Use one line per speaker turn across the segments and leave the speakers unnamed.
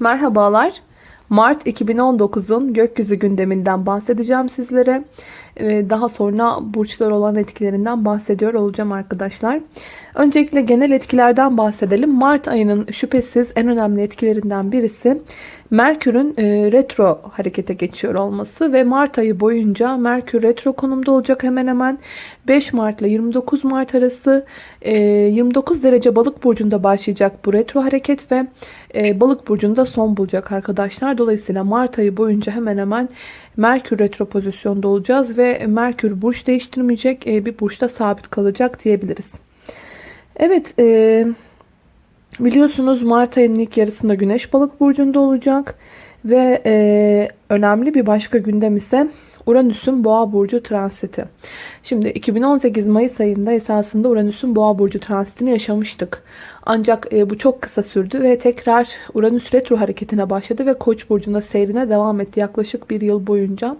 Merhabalar. Mart 2019'un gökyüzü gündeminden bahsedeceğim sizlere. Ee, Daha sonra burçlar olan etkilerinden bahsediyor olacağım arkadaşlar. Öncelikle genel etkilerden bahsedelim. Mart ayının şüphesiz en önemli etkilerinden birisi Merkür'ün e, retro harekete geçiyor olması ve Mart ayı boyunca Merkür retro konumda olacak hemen hemen 5 Mart ile 29 Mart arası e, 29 derece balık burcunda başlayacak bu retro hareket ve e, balık burcunda son bulacak arkadaşlar. Dolayısıyla Mart ayı boyunca hemen hemen Merkür retro pozisyonda olacağız ve Merkür burç değiştirmeyecek e, bir burçta sabit kalacak diyebiliriz. Evet e, biliyorsunuz Mart ayının ilk yarısında Güneş balık burcunda olacak ve e, önemli bir başka gündem ise Uranüs'ün Boğa burcu transiti. Şimdi 2018 Mayıs ayında esasında Uranüs'ün Boğa burcu transitini yaşamıştık. Ancak e, bu çok kısa sürdü ve tekrar Uranüs retro hareketine başladı ve Koç burcunda seyrine devam etti yaklaşık bir yıl boyunca.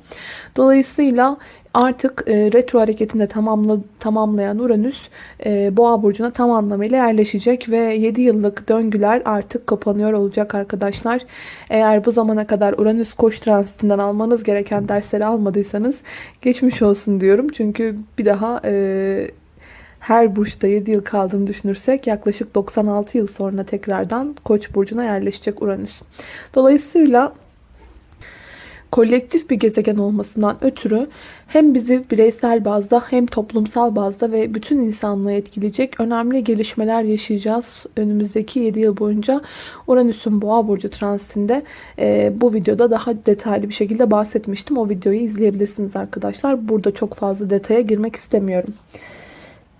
Dolayısıyla artık e, retro hareketinde tamamla, tamamlayan Uranüs e, Boğa burcuna tam anlamıyla yerleşecek ve 7 yıllık döngüler artık kapanıyor olacak arkadaşlar. Eğer bu zamana kadar Uranüs Koç transitinden almanız gereken dersleri almadıysanız geçmiş olsun diyorum. Çünkü bir daha e, her burçta 7 yıl kaldığını düşünürsek yaklaşık 96 yıl sonra tekrardan Koç burcuna yerleşecek Uranüs. Dolayısıyla kolektif bir gezegen olmasından ötürü hem bizi bireysel bazda hem toplumsal bazda ve bütün insanlığı etkileyecek önemli gelişmeler yaşayacağız. Önümüzdeki 7 yıl boyunca Uranüs'ün Boğa burcu transitinde e, bu videoda daha detaylı bir şekilde bahsetmiştim. O videoyu izleyebilirsiniz arkadaşlar. Burada çok fazla detaya girmek istemiyorum.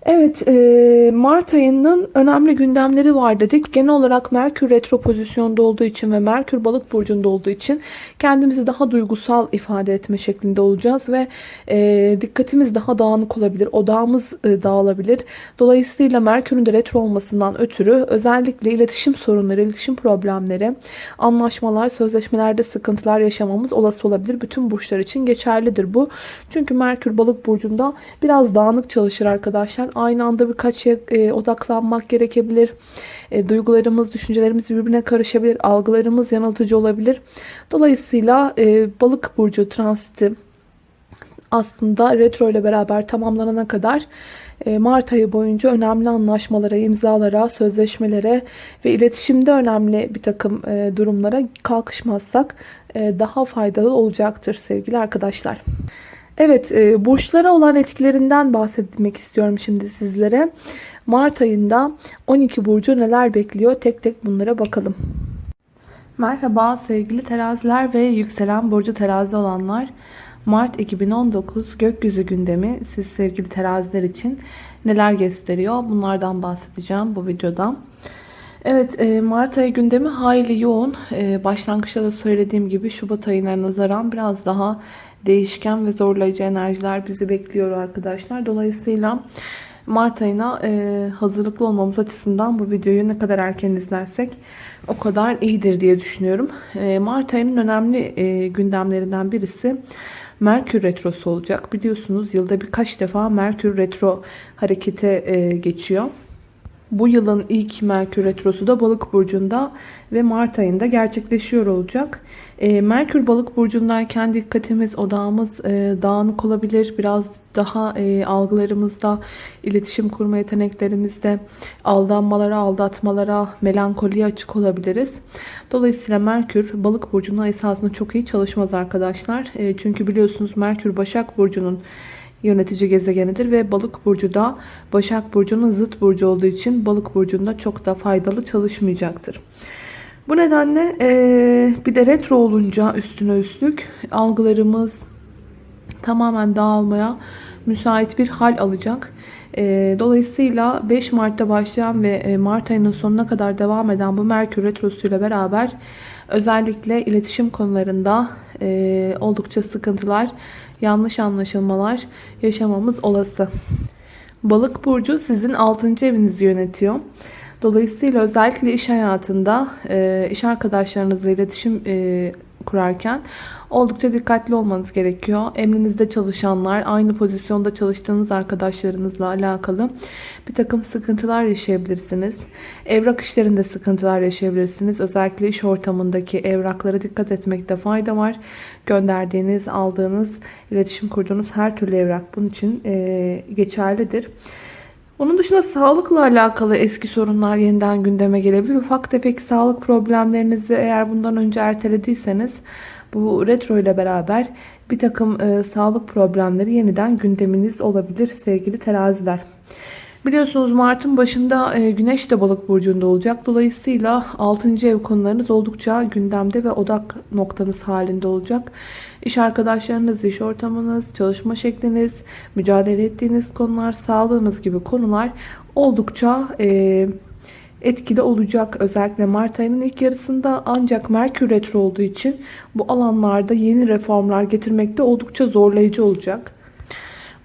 Evet, e, Mart ayının önemli gündemleri var dedik. Genel olarak Merkür retro pozisyonda olduğu için ve Merkür balık burcunda olduğu için kendimizi daha duygusal ifade etme şeklinde olacağız ve e, dikkatimiz daha dağınık olabilir, odağımız e, dağılabilir. Dolayısıyla Merkür'ün de retro olmasından ötürü özellikle iletişim sorunları, iletişim problemleri, anlaşmalar, sözleşmelerde sıkıntılar yaşamamız olası olabilir. Bütün burçlar için geçerlidir bu. Çünkü Merkür balık burcunda biraz dağınık çalışır arkadaşlar aynı anda birkaç şeye e, odaklanmak gerekebilir. E, duygularımız, düşüncelerimiz birbirine karışabilir. Algılarımız yanıltıcı olabilir. Dolayısıyla e, balık burcu transiti aslında retro ile beraber tamamlanana kadar e, Mart ayı boyunca önemli anlaşmalara, imzalara, sözleşmelere ve iletişimde önemli bir takım e, durumlara kalkışmazsak e, daha faydalı olacaktır sevgili arkadaşlar. Evet, e, burçlara olan etkilerinden bahsetmek istiyorum şimdi sizlere. Mart ayında 12 burcu neler bekliyor? Tek tek bunlara bakalım. Merhaba sevgili teraziler ve yükselen burcu terazi olanlar. Mart 2019 gökyüzü gündemi siz sevgili teraziler için neler gösteriyor? Bunlardan bahsedeceğim bu videoda. Evet e, Mart ayı gündemi hayli yoğun. E, başlangıçta da söylediğim gibi Şubat ayına nazaran biraz daha değişken ve zorlayıcı enerjiler bizi bekliyor arkadaşlar. Dolayısıyla Mart ayına e, hazırlıklı olmamız açısından bu videoyu ne kadar erken izlersek o kadar iyidir diye düşünüyorum. E, Mart ayının önemli e, gündemlerinden birisi Merkür Retrosu olacak. Biliyorsunuz yılda birkaç defa Merkür Retro harekete e, geçiyor. Bu yılın ilk Merkür Retrosu da Balık Burcu'nda ve Mart ayında gerçekleşiyor olacak. E, Merkür Balık Burcu'ndayken dikkatimiz, odağımız e, dağınık olabilir. Biraz daha e, algılarımızda, iletişim kurma yeteneklerimizde aldanmalara, aldatmalara, melankoliye açık olabiliriz. Dolayısıyla Merkür Balık Burcu'nun esasında çok iyi çalışmaz arkadaşlar. E, çünkü biliyorsunuz Merkür Başak Burcu'nun yönetici gezegenidir ve balık burcu da başak burcunun zıt burcu olduğu için balık burcunda çok da faydalı çalışmayacaktır. Bu nedenle e, bir de retro olunca üstüne üstlük algılarımız tamamen dağılmaya müsait bir hal alacak. E, dolayısıyla 5 Mart'ta başlayan ve e, Mart ayının sonuna kadar devam eden bu Merkür Retrosu ile beraber özellikle iletişim konularında oldukça sıkıntılar, yanlış anlaşılmalar yaşamamız olası. Balık burcu sizin 6. evinizi yönetiyor. Dolayısıyla özellikle iş hayatında iş arkadaşlarınızla iletişim kurarken oldukça dikkatli olmanız gerekiyor. Emrinizde çalışanlar, aynı pozisyonda çalıştığınız arkadaşlarınızla alakalı bir takım sıkıntılar yaşayabilirsiniz. Evrak işlerinde sıkıntılar yaşayabilirsiniz. Özellikle iş ortamındaki evraklara dikkat etmekte fayda var. Gönderdiğiniz, aldığınız, iletişim kurduğunuz her türlü evrak bunun için e, geçerlidir. Onun dışında sağlıkla alakalı eski sorunlar yeniden gündeme gelebilir. Ufak tefek sağlık problemlerinizi eğer bundan önce ertelediyseniz bu retro ile beraber bir takım e, sağlık problemleri yeniden gündeminiz olabilir sevgili teraziler. Biliyorsunuz Mart'ın başında e, Güneş de balık burcunda olacak. Dolayısıyla 6. ev konularınız oldukça gündemde ve odak noktanız halinde olacak. İş arkadaşlarınız, iş ortamınız, çalışma şekliniz, mücadele ettiğiniz konular, sağlığınız gibi konular oldukça e, etkili olacak. Özellikle Mart ayının ilk yarısında ancak Merkür Retro olduğu için bu alanlarda yeni reformlar getirmekte oldukça zorlayıcı olacak.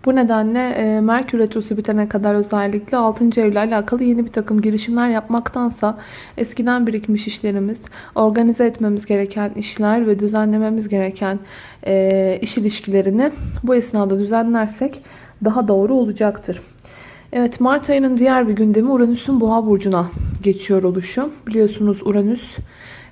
Bu nedenle e, Merkür Retrosu bitene kadar özellikle 6. evle alakalı yeni bir takım girişimler yapmaktansa eskiden birikmiş işlerimiz, organize etmemiz gereken işler ve düzenlememiz gereken e, iş ilişkilerini bu esnada düzenlersek daha doğru olacaktır. Evet Mart ayının diğer bir gündemi Uranüs'ün Boğa burcuna geçiyor oluşu. Biliyorsunuz Uranüs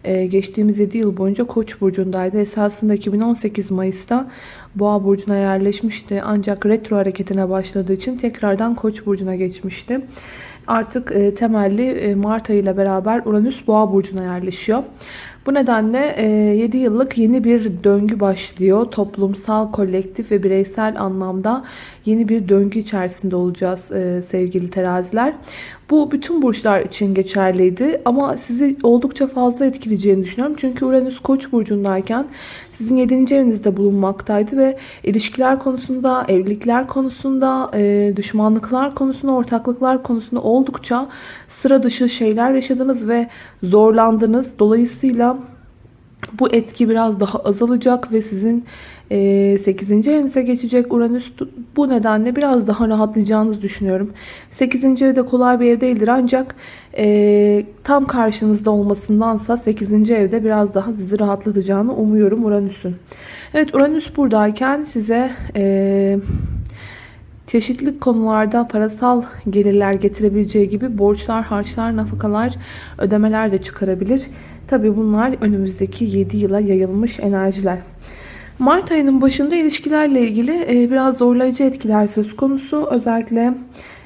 e, geçtiğimiz 7 yıl boyunca Koç burcundaydı. Esasında 2018 Mayıs'ta Boğa burcuna yerleşmişti. Ancak retro hareketine başladığı için tekrardan Koç burcuna geçmişti. Artık e, temelli e, Mart ayı ile beraber Uranüs Boğa burcuna yerleşiyor. Bu nedenle 7 yıllık yeni bir döngü başlıyor. Toplumsal, kolektif ve bireysel anlamda yeni bir döngü içerisinde olacağız sevgili teraziler. Bu bütün burçlar için geçerliydi ama sizi oldukça fazla etkileyeceğini düşünüyorum. Çünkü Uranüs Koç burcundayken sizin 7. evinizde bulunmaktaydı ve ilişkiler konusunda, evlilikler konusunda, e, düşmanlıklar konusunda, ortaklıklar konusunda oldukça sıra dışı şeyler yaşadınız ve zorlandınız. Dolayısıyla bu etki biraz daha azalacak ve sizin 8. E, evinize geçecek Uranüs. Bu nedenle biraz daha rahatlayacağınızı düşünüyorum. 8. evde kolay bir ev değildir ancak e, tam karşınızda olmasındansa 8. evde biraz daha sizi rahatlatacağını umuyorum Uranüs'ün. Evet Uranüs buradayken size... E, çeşitli konularda parasal gelirler getirebileceği gibi borçlar, harçlar, nafakalar, ödemeler de çıkarabilir. Tabi bunlar önümüzdeki 7 yıla yayılmış enerjiler. Mart ayının başında ilişkilerle ilgili e, biraz zorlayıcı etkiler söz konusu. Özellikle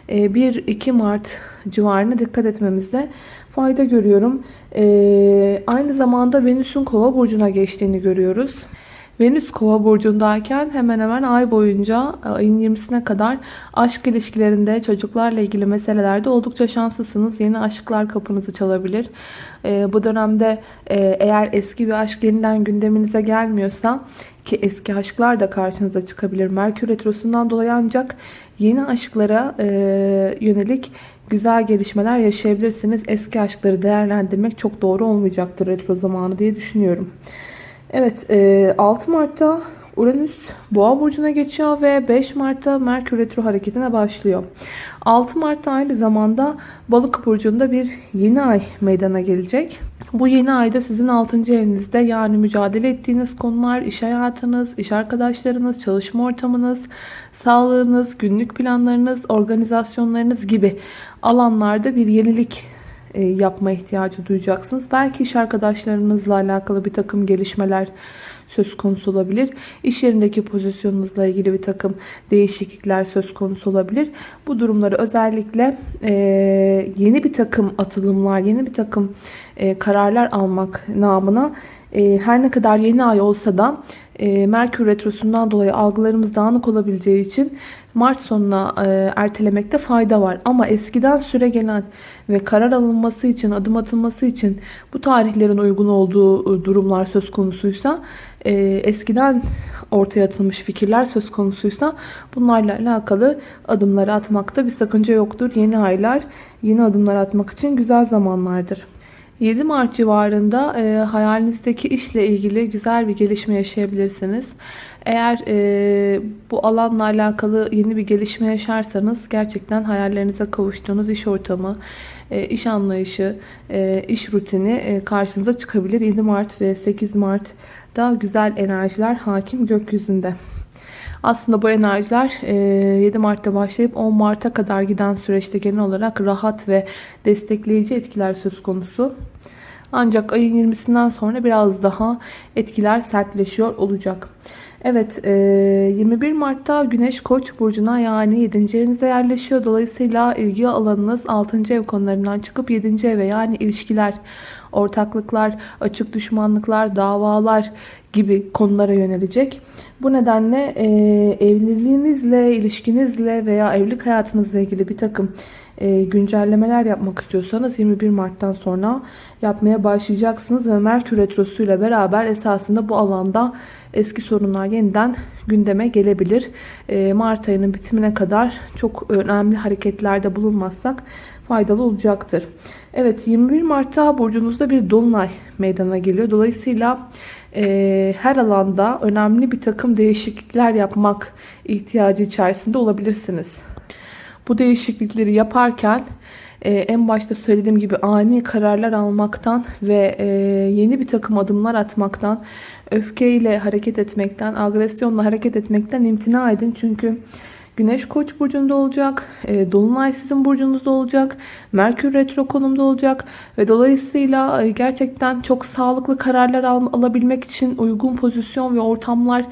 1-2 e, Mart civarına dikkat etmemizde fayda görüyorum. E, aynı zamanda Venüs'ün kova burcuna geçtiğini görüyoruz. Venüs kova burcundayken hemen hemen ay boyunca ayın 20'sine kadar aşk ilişkilerinde çocuklarla ilgili meselelerde oldukça şanslısınız. Yeni aşklar kapınızı çalabilir. E, bu dönemde e, eğer eski bir aşk yeniden gündeminize gelmiyorsa ki eski aşklar da karşınıza çıkabilir. Merkür Retrosu'ndan dolayı ancak yeni aşklara e, yönelik güzel gelişmeler yaşayabilirsiniz. Eski aşkları değerlendirmek çok doğru olmayacaktır retro zamanı diye düşünüyorum. Evet 6 Mart'ta Uranüs Boğa burcuna geçiyor ve 5 Mart'ta Merkür Retro hareketine başlıyor. 6 Mart'ta aynı zamanda Balık burcunda bir yeni ay meydana gelecek. Bu yeni ayda sizin 6. evinizde yani mücadele ettiğiniz konular, iş hayatınız, iş arkadaşlarınız, çalışma ortamınız, sağlığınız, günlük planlarınız, organizasyonlarınız gibi alanlarda bir yenilik e, yapma ihtiyacı duyacaksınız. Belki iş arkadaşlarınızla alakalı bir takım gelişmeler söz konusu olabilir. İş yerindeki pozisyonunuzla ilgili bir takım değişiklikler söz konusu olabilir. Bu durumları özellikle e, yeni bir takım atılımlar, yeni bir takım e, kararlar almak namına e, her ne kadar yeni ay olsa da e, Merkür Retrosu'ndan dolayı algılarımız dağınık olabileceği için Mart sonuna e, ertelemekte fayda var. Ama eskiden süre gelen ve karar alınması için, adım atılması için bu tarihlerin uygun olduğu e, durumlar söz konusuysa, e, eskiden ortaya atılmış fikirler söz konusuysa bunlarla alakalı adımları atmakta bir sakınca yoktur. Yeni aylar yeni adımlar atmak için güzel zamanlardır. 7 Mart civarında e, hayalinizdeki işle ilgili güzel bir gelişme yaşayabilirsiniz. Eğer e, bu alanla alakalı yeni bir gelişme yaşarsanız gerçekten hayallerinize kavuştuğunuz iş ortamı, e, iş anlayışı, e, iş rutini e, karşınıza çıkabilir. 7 Mart ve 8 Mart'da güzel enerjiler hakim gökyüzünde. Aslında bu enerjiler 7 Mart'ta başlayıp 10 Mart'a kadar giden süreçte genel olarak rahat ve destekleyici etkiler söz konusu. Ancak ayın 20'sinden sonra biraz daha etkiler sertleşiyor olacak. Evet 21 Mart'ta Güneş Koç burcuna yani 7. evinize yerleşiyor. Dolayısıyla ilgi alanınız 6. ev konularından çıkıp 7. eve yani ilişkiler, ortaklıklar, açık düşmanlıklar, davalar gibi konulara yönelecek. Bu nedenle evliliğinizle, ilişkinizle veya evlilik hayatınızla ilgili bir takım güncellemeler yapmak istiyorsanız 21 Mart'tan sonra yapmaya başlayacaksınız ve Merkür Retrosu ile beraber esasında bu alanda eski sorunlar yeniden gündeme gelebilir. Mart ayının bitimine kadar çok önemli hareketlerde bulunmazsak faydalı olacaktır. Evet 21 Mart'ta burcunuzda bir dolunay meydana geliyor. Dolayısıyla e, her alanda önemli bir takım değişiklikler yapmak ihtiyacı içerisinde olabilirsiniz. Bu değişiklikleri yaparken e, en başta söylediğim gibi ani kararlar almaktan ve e, yeni bir takım adımlar atmaktan, öfkeyle hareket etmekten, agresyonla hareket etmekten imtina edin. Çünkü Güneş Koç burcunda olacak. E, Dolunay sizin burcunuzda olacak. Merkür retro konumda olacak ve dolayısıyla e, gerçekten çok sağlıklı kararlar al alabilmek için uygun pozisyon ve ortamlar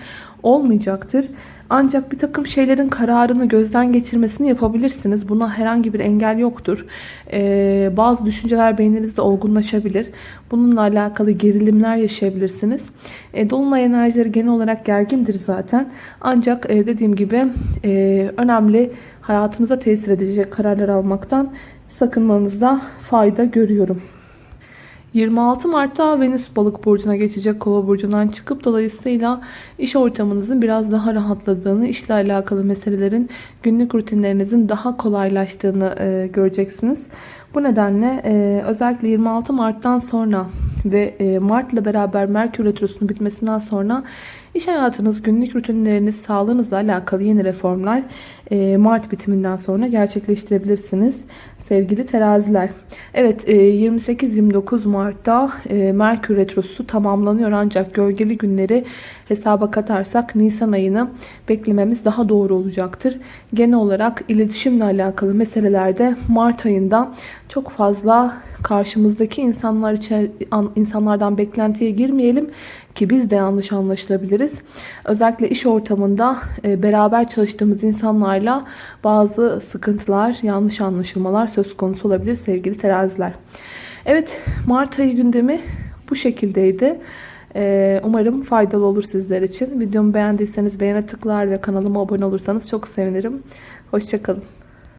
olmayacaktır. Ancak bir takım şeylerin kararını gözden geçirmesini yapabilirsiniz. Buna herhangi bir engel yoktur. Ee, bazı düşünceler beyninizde olgunlaşabilir. Bununla alakalı gerilimler yaşayabilirsiniz. E, Dolunay enerjileri genel olarak gergindir zaten. Ancak e, dediğim gibi e, önemli hayatınıza tesir edecek kararlar almaktan sakınmanızda fayda görüyorum. 26 Mart'ta Venüs balık burcuna geçecek kova burcundan çıkıp dolayısıyla iş ortamınızın biraz daha rahatladığını, işle alakalı meselelerin günlük rutinlerinizin daha kolaylaştığını e, göreceksiniz. Bu nedenle e, özellikle 26 Mart'tan sonra ve e, Mart ile beraber Merkür Retrosu'nun bitmesinden sonra iş hayatınız, günlük rutinleriniz, sağlığınızla alakalı yeni reformlar e, Mart bitiminden sonra gerçekleştirebilirsiniz sevgili teraziler. Evet 28-29 e, Mart'ta e, Merkür Retrosu tamamlanıyor ancak gölgeli günleri hesaba katarsak Nisan ayını beklememiz daha doğru olacaktır. Genel olarak iletişimle alakalı meselelerde Mart ayında çok fazla karşımızdaki insanlar insanlardan beklentiye girmeyelim ki biz de yanlış anlaşılabiliriz. Özellikle iş ortamında e, beraber çalıştığımız insanlarla bazı sıkıntılar, yanlış anlaşılmalar söz konusu olabilir sevgili teraziler. Evet Mart ayı gündemi bu şekildeydi. E, umarım faydalı olur sizler için. Videomu beğendiyseniz beğene tıklar ve kanalıma abone olursanız çok sevinirim. Hoşçakalın.